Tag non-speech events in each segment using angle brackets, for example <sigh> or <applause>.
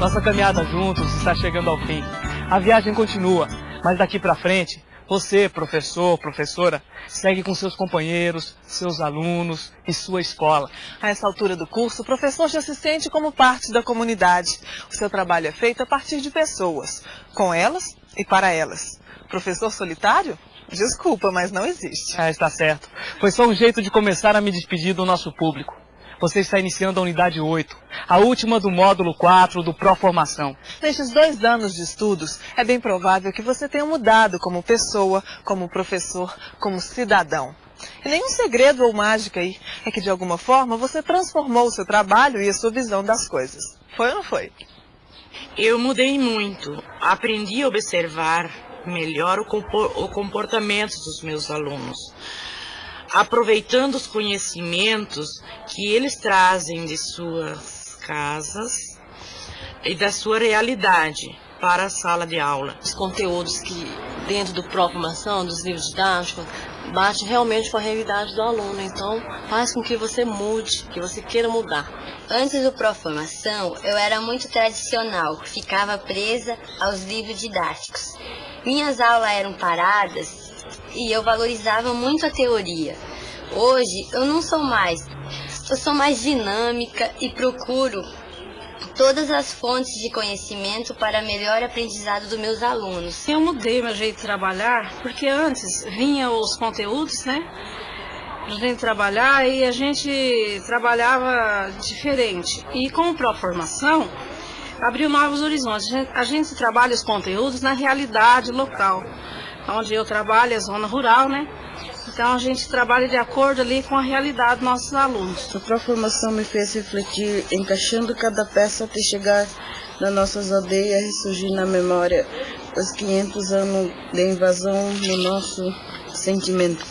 Nossa caminhada juntos está chegando ao fim. A viagem continua, mas daqui para frente, você, professor, professora, segue com seus companheiros, seus alunos e sua escola. A essa altura do curso, o professor já se sente como parte da comunidade. O seu trabalho é feito a partir de pessoas, com elas e para elas. Professor solitário? Desculpa, mas não existe. Ah, está certo. Foi só um jeito de começar a me despedir do nosso público. Você está iniciando a unidade 8, a última do módulo 4 do Pró-Formação. Nestes dois anos de estudos, é bem provável que você tenha mudado como pessoa, como professor, como cidadão. E nenhum segredo ou mágica aí é que, de alguma forma, você transformou o seu trabalho e a sua visão das coisas. Foi ou não foi? Eu mudei muito. Aprendi a observar melhor o comportamento dos meus alunos aproveitando os conhecimentos que eles trazem de suas casas e da sua realidade para a sala de aula. Os conteúdos que dentro do próprio formação, dos livros didáticos, bate realmente com a realidade do aluno. Então, faz com que você mude, que você queira mudar. Antes do Proformação, eu era muito tradicional, ficava presa aos livros didáticos. Minhas aulas eram paradas e eu valorizava muito a teoria. Hoje eu não sou mais. Eu sou mais dinâmica e procuro todas as fontes de conhecimento para melhor aprendizado dos meus alunos. Eu mudei meu jeito de trabalhar, porque antes vinha os conteúdos, né? A gente trabalhar e a gente trabalhava diferente. E com a formação abriu novos horizontes. A gente, a gente trabalha os conteúdos na realidade local onde eu trabalho, é zona rural, né? Então a gente trabalha de acordo ali com a realidade dos nossos alunos. A formação me fez refletir, encaixando cada peça até chegar nas nossas aldeias, ressurgir na memória os 500 anos de invasão no nosso sentimento.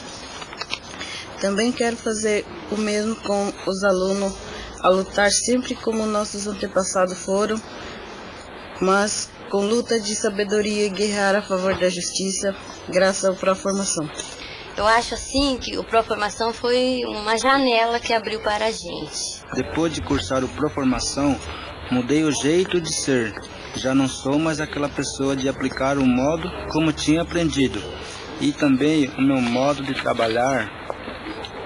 Também quero fazer o mesmo com os alunos, a lutar sempre como nossos antepassados foram, mas com luta de sabedoria e guerrear a favor da justiça, graças ao Proformação. Eu acho assim que o Proformação foi uma janela que abriu para a gente. Depois de cursar o Proformação, mudei o jeito de ser. Já não sou mais aquela pessoa de aplicar o modo como tinha aprendido. E também o meu modo de trabalhar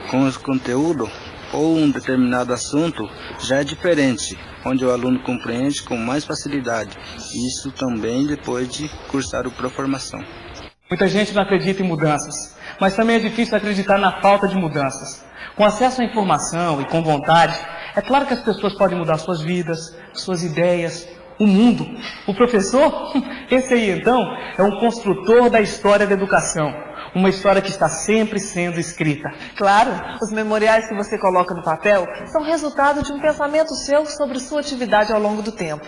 com os conteúdos ou um determinado assunto já é diferente, onde o aluno compreende com mais facilidade. Isso também depois de cursar o Proformação. Muita gente não acredita em mudanças, mas também é difícil acreditar na falta de mudanças. Com acesso à informação e com vontade, é claro que as pessoas podem mudar suas vidas, suas ideias, o mundo. O professor, <laughs> esse aí então, é um construtor da história da educação. Uma história que está sempre sendo escrita. Claro, os memoriais que você coloca no papel são resultado de um pensamento seu sobre sua atividade ao longo do tempo.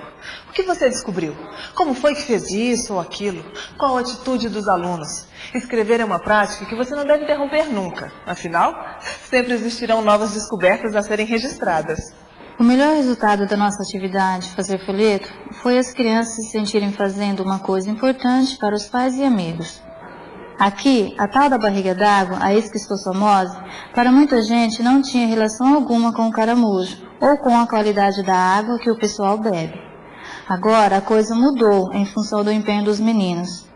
O que você descobriu? Como foi que fez isso ou aquilo? Qual a atitude dos alunos? Escrever é uma prática que você não deve interromper nunca. Afinal, <laughs> sempre existirão novas descobertas a serem registradas. O melhor resultado da nossa atividade, fazer folheto, foi as crianças se sentirem fazendo uma coisa importante para os pais e amigos. Aqui, a tal da barriga d'água, a esquistossomose, para muita gente não tinha relação alguma com o caramujo ou com a qualidade da água que o pessoal bebe. Agora a coisa mudou em função do empenho dos meninos.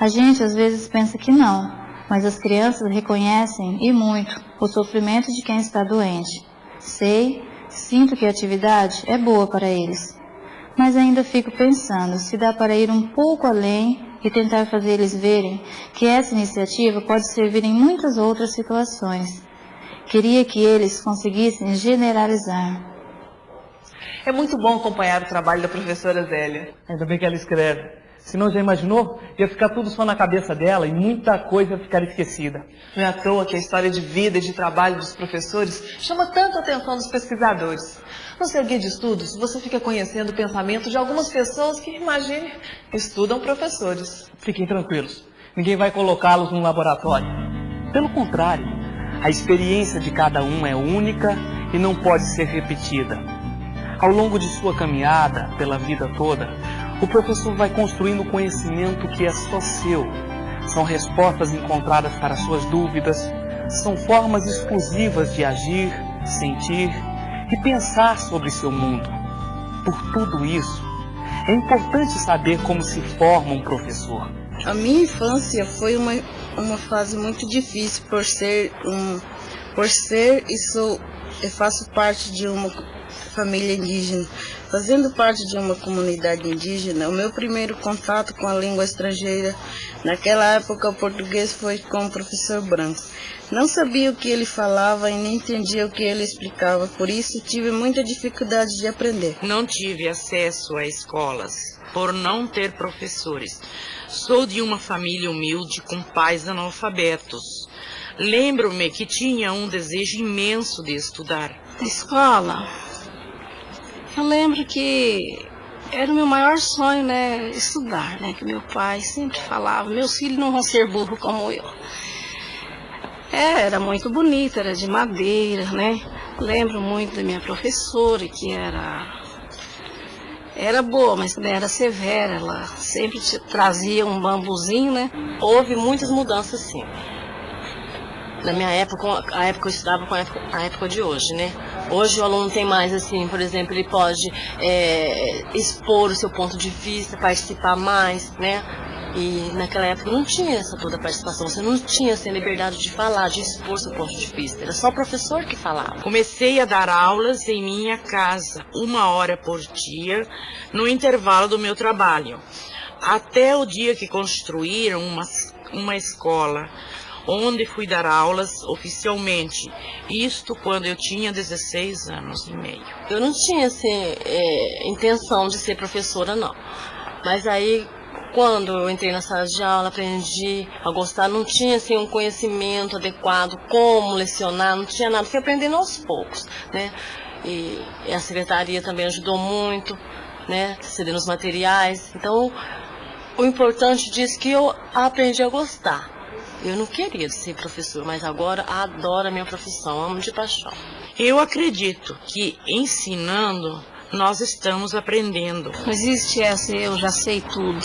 A gente às vezes pensa que não, mas as crianças reconhecem e muito o sofrimento de quem está doente. Sei, sinto que a atividade é boa para eles, mas ainda fico pensando se dá para ir um pouco além e tentar fazer eles verem que essa iniciativa pode servir em muitas outras situações. Queria que eles conseguissem generalizar. É muito bom acompanhar o trabalho da professora Zélia. Ainda bem que ela escreve. Se não, já imaginou? Ia ficar tudo só na cabeça dela e muita coisa ia ficar esquecida. Não é à toa que a história de vida e de trabalho dos professores chama tanto a atenção dos pesquisadores. No seu guia de estudos, você fica conhecendo o pensamento de algumas pessoas que, imagine, estudam professores. Fiquem tranquilos, ninguém vai colocá-los num laboratório. Pelo contrário, a experiência de cada um é única e não pode ser repetida. Ao longo de sua caminhada pela vida toda, o professor vai construindo conhecimento que é só seu. São respostas encontradas para suas dúvidas, são formas exclusivas de agir, sentir e pensar sobre seu mundo. Por tudo isso, É importante saber como se forma um professor. A minha infância foi uma, uma fase muito difícil por ser um por ser e sou eu faço parte de uma família indígena. Fazendo parte de uma comunidade indígena, o meu primeiro contato com a língua estrangeira, naquela época o português foi com o professor Branco. Não sabia o que ele falava e nem entendia o que ele explicava, por isso tive muita dificuldade de aprender. Não tive acesso a escolas por não ter professores. Sou de uma família humilde com pais analfabetos. Lembro-me que tinha um desejo imenso de estudar. Escola, eu lembro que era o meu maior sonho, né, estudar, né, que meu pai sempre falava, meus filhos não vão ser burros como eu. É, era muito bonita, era de madeira, né? Lembro muito da minha professora, que era era boa, mas também era severa. Ela sempre trazia um bambuzinho, né? Houve muitas mudanças, sim. Na minha época, a época eu estudava com a época, a época de hoje, né? Hoje o aluno tem mais assim, por exemplo, ele pode é, expor o seu ponto de vista, participar mais, né? E naquela época não tinha essa toda participação, você não tinha essa liberdade de falar, de expor seu ponto de vista, era só o professor que falava. Comecei a dar aulas em minha casa, uma hora por dia, no intervalo do meu trabalho. Até o dia que construíram uma, uma escola onde fui dar aulas oficialmente. Isto quando eu tinha 16 anos e meio. Eu não tinha assim, é, intenção de ser professora, não. Mas aí, quando eu entrei na sala de aula, aprendi a gostar, não tinha assim, um conhecimento adequado, como lecionar, não tinha nada, fui aprendendo aos poucos, né? E, a secretaria também ajudou muito, né? Cedendo os materiais. Então, o importante disso é que eu aprendi a gostar. Eu não queria ser professor, mas agora adoro a minha profissão, amo de paixão. Eu acredito que ensinando nós estamos aprendendo. Não existe essa, eu já sei tudo.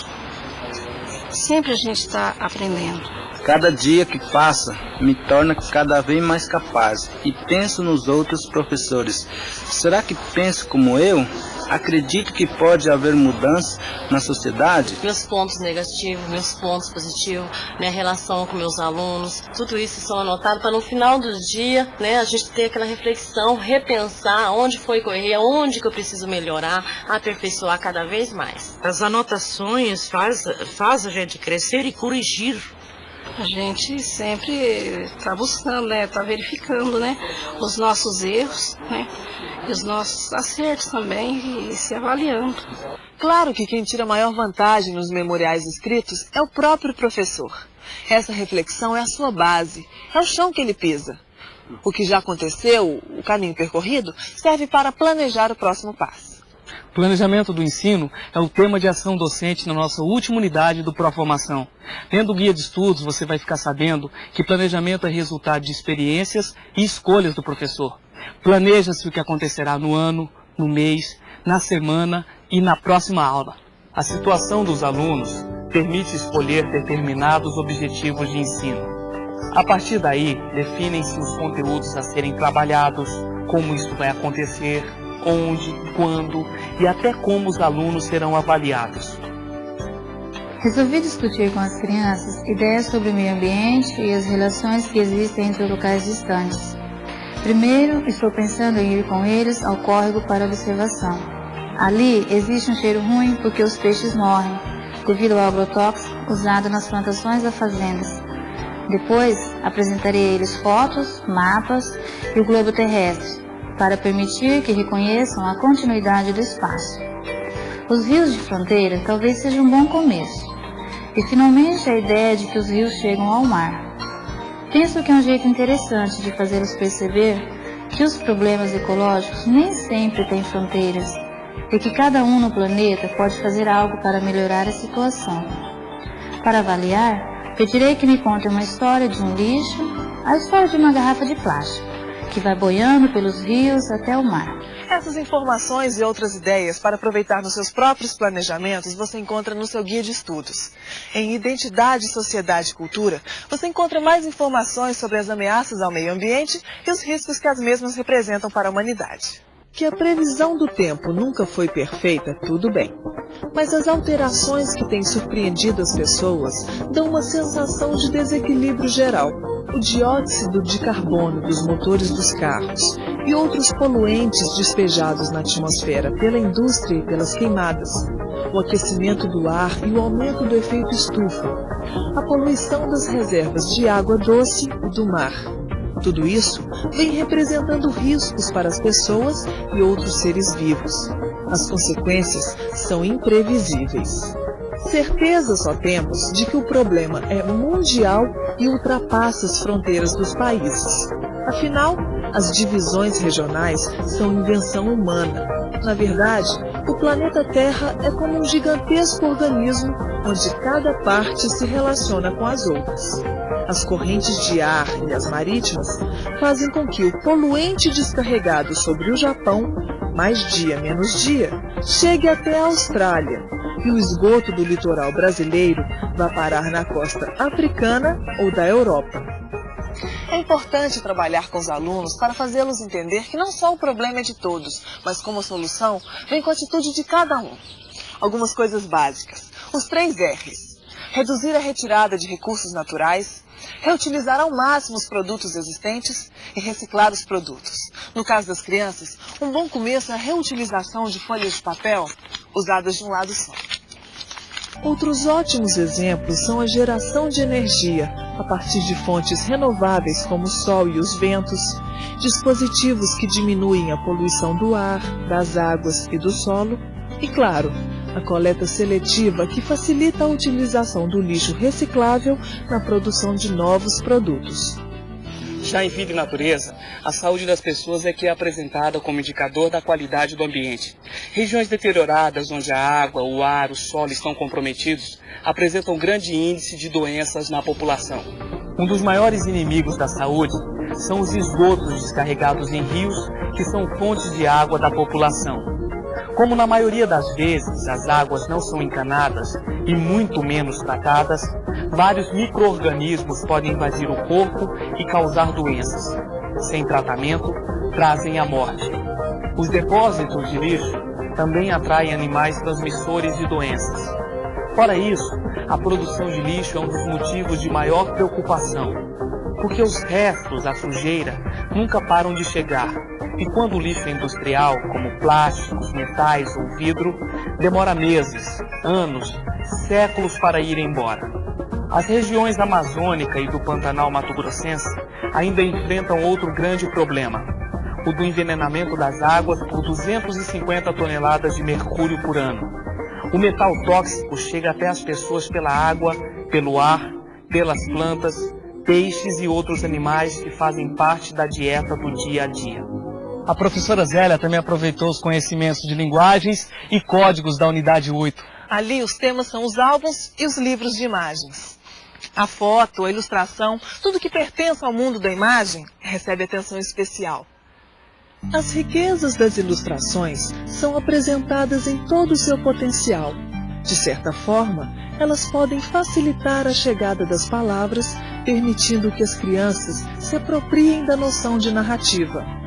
Sempre a gente está aprendendo. Cada dia que passa me torna cada vez mais capaz e penso nos outros professores. Será que penso como eu? Acredito que pode haver mudança na sociedade? Meus pontos negativos, meus pontos positivos, minha relação com meus alunos, tudo isso são anotados para no final do dia, né, a gente ter aquela reflexão, repensar onde foi que eu errei, onde que eu preciso melhorar, aperfeiçoar cada vez mais. As anotações faz, faz a gente crescer e corrigir a gente sempre está buscando, né? Está verificando, né? Os nossos erros, né? E os nossos acertos também e se avaliando. Claro que quem tira maior vantagem nos memoriais escritos é o próprio professor. Essa reflexão é a sua base, é o chão que ele pisa. O que já aconteceu, o caminho percorrido, serve para planejar o próximo passo. Planejamento do ensino é o tema de ação docente na nossa última unidade do Proformação. Tendo o guia de estudos, você vai ficar sabendo que planejamento é resultado de experiências e escolhas do professor. Planeja-se o que acontecerá no ano, no mês, na semana e na próxima aula. A situação dos alunos permite escolher determinados objetivos de ensino. A partir daí, definem-se os conteúdos a serem trabalhados, como isso vai acontecer, onde, quando e até como os alunos serão avaliados. Resolvi discutir com as crianças ideias sobre o meio ambiente e as relações que existem entre locais distantes. Primeiro, estou pensando em ir com eles ao córrego para observação. Ali existe um cheiro ruim porque os peixes morrem, devido ao agrotóxico usado nas plantações das fazendas. Depois, apresentarei a eles fotos, mapas e o globo terrestre, para permitir que reconheçam a continuidade do espaço. Os rios de fronteira talvez seja um bom começo. E finalmente a ideia de que os rios chegam ao mar. Penso que é um jeito interessante de fazê-los perceber que os problemas ecológicos nem sempre têm fronteiras e que cada um no planeta pode fazer algo para melhorar a situação. Para avaliar, pedirei que me contem uma história de um lixo, a história de uma garrafa de plástico que vai boiando pelos rios até o mar. Essas informações e outras ideias para aproveitar nos seus próprios planejamentos você encontra no seu guia de estudos. Em Identidade, Sociedade e Cultura, você encontra mais informações sobre as ameaças ao meio ambiente e os riscos que as mesmas representam para a humanidade. Que a previsão do tempo nunca foi perfeita, tudo bem. Mas as alterações que têm surpreendido as pessoas dão uma sensação de desequilíbrio geral. O dióxido de carbono dos motores dos carros e outros poluentes despejados na atmosfera pela indústria e pelas queimadas, o aquecimento do ar e o aumento do efeito estufa, a poluição das reservas de água doce e do mar. Tudo isso vem representando riscos para as pessoas e outros seres vivos. As consequências são imprevisíveis. Certeza só temos de que o problema é mundial e ultrapassa as fronteiras dos países. Afinal, as divisões regionais são invenção humana. Na verdade, o planeta Terra é como um gigantesco organismo onde cada parte se relaciona com as outras. As correntes de ar e as marítimas fazem com que o poluente descarregado sobre o Japão, mais dia menos dia, chegue até a Austrália e o esgoto do litoral brasileiro vá parar na costa africana ou da Europa. É importante trabalhar com os alunos para fazê-los entender que não só o problema é de todos, mas como solução vem com a atitude de cada um. Algumas coisas básicas. Os três R's. Reduzir a retirada de recursos naturais, reutilizar ao máximo os produtos existentes e reciclar os produtos. No caso das crianças, um bom começo é a reutilização de folhas de papel usadas de um lado só. Outros ótimos exemplos são a geração de energia a partir de fontes renováveis como o sol e os ventos, dispositivos que diminuem a poluição do ar, das águas e do solo, e, claro, a coleta seletiva que facilita a utilização do lixo reciclável na produção de novos produtos. Já em vida e natureza, a saúde das pessoas é que é apresentada como indicador da qualidade do ambiente. Regiões deterioradas, onde a água, o ar, o solo estão comprometidos, apresentam grande índice de doenças na população. Um dos maiores inimigos da saúde são os esgotos descarregados em rios, que são fontes de água da população. Como na maioria das vezes as águas não são encanadas e muito menos tratadas, vários micro-organismos podem invadir o corpo e causar doenças. Sem tratamento, trazem a morte. Os depósitos de lixo também atraem animais transmissores de doenças. Fora isso, a produção de lixo é um dos motivos de maior preocupação, porque os restos, a sujeira, nunca param de chegar e quando o lixo é industrial, como plásticos, metais ou vidro, demora meses, anos, séculos para ir embora. As regiões amazônica e do Pantanal Mato Grossense ainda enfrentam outro grande problema, o do envenenamento das águas por 250 toneladas de mercúrio por ano. O metal tóxico chega até as pessoas pela água, pelo ar, pelas plantas, peixes e outros animais que fazem parte da dieta do dia a dia. A professora Zélia também aproveitou os conhecimentos de linguagens e códigos da unidade 8. Ali os temas são os álbuns e os livros de imagens. A foto, a ilustração, tudo que pertence ao mundo da imagem recebe atenção especial. As riquezas das ilustrações são apresentadas em todo o seu potencial. De certa forma, elas podem facilitar a chegada das palavras, permitindo que as crianças se apropriem da noção de narrativa.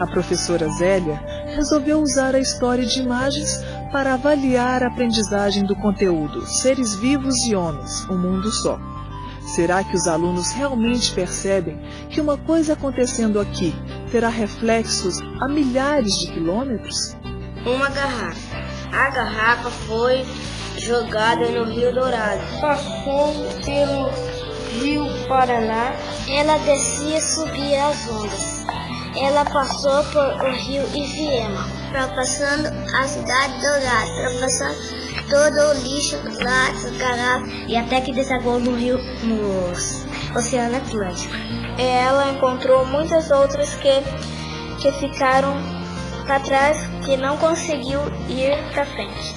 A professora Zélia resolveu usar a história de imagens para avaliar a aprendizagem do conteúdo Seres Vivos e Homens, um Mundo Só. Será que os alunos realmente percebem que uma coisa acontecendo aqui terá reflexos a milhares de quilômetros? Uma garrafa. A garrafa foi jogada no Rio Dourado. Passou pelo Rio Paraná. Ela descia e subia as ondas. Ela passou por o rio Iviema, ultrapassando a cidade dourada, ultrapassando todo o lixo, latas, garrafas e até que desagou no rio, no Oceano Atlântico. E ela encontrou muitas outras que, que ficaram para trás, que não conseguiu ir para frente.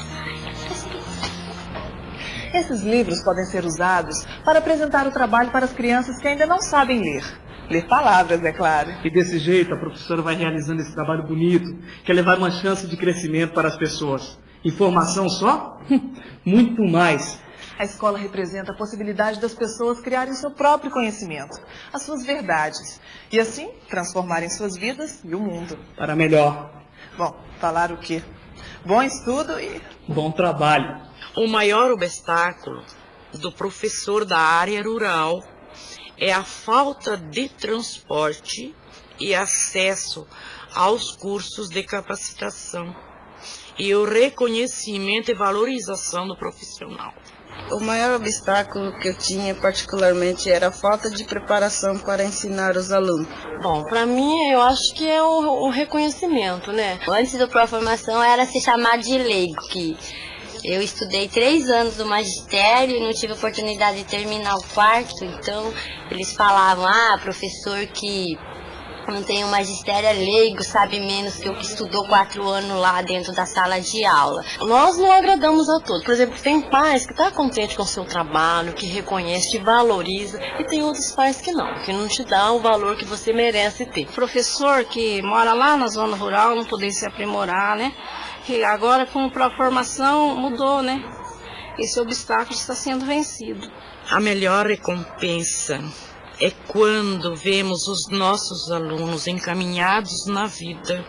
Esses livros podem ser usados para apresentar o trabalho para as crianças que ainda não sabem ler. Ler palavras, é claro. E desse jeito a professora vai realizando esse trabalho bonito, que é levar uma chance de crescimento para as pessoas. Informação só? <laughs> Muito mais. A escola representa a possibilidade das pessoas criarem seu próprio conhecimento, as suas verdades, e assim transformarem suas vidas e o mundo. Para melhor. Bom, falar o quê? Bom estudo e. Bom trabalho. O maior obstáculo do professor da área rural é a falta de transporte e acesso aos cursos de capacitação e o reconhecimento e valorização do profissional. O maior obstáculo que eu tinha particularmente era a falta de preparação para ensinar os alunos. Bom, para mim eu acho que é o, o reconhecimento, né? Antes da pró-formação era se chamar de leigo, que eu estudei três anos no magistério e não tive oportunidade de terminar o quarto, então eles falavam, ah, professor que não tem um magistério é leigo, sabe menos que o que estudou quatro anos lá dentro da sala de aula. Nós não agradamos a todos. Por exemplo, tem pais que estão tá contente com o seu trabalho, que reconhece, te valoriza, e tem outros pais que não, que não te dão o valor que você merece ter. Professor que mora lá na zona rural não poder se aprimorar, né? Que agora com a formação mudou, né? Esse obstáculo está sendo vencido. A melhor recompensa é quando vemos os nossos alunos encaminhados na vida,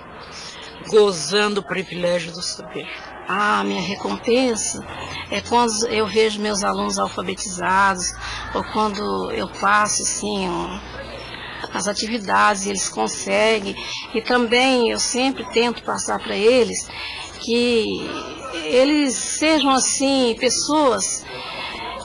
gozando o privilégio do saber. Ah, minha recompensa é quando eu vejo meus alunos alfabetizados, ou quando eu passo assim, um, as atividades, eles conseguem. E também eu sempre tento passar para eles que eles sejam assim pessoas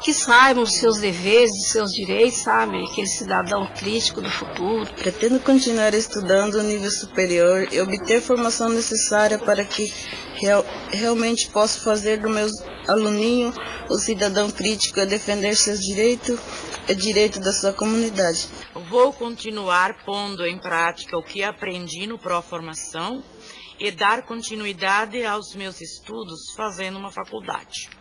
que saibam os seus deveres, os seus direitos, sabe? Aquele cidadão crítico do futuro. Pretendo continuar estudando no nível superior e obter a formação necessária para que real, realmente possa fazer do meu aluninho o cidadão crítico a defender seus direitos e direitos da sua comunidade. Vou continuar pondo em prática o que aprendi no Pró-Formação e dar continuidade aos meus estudos fazendo uma faculdade.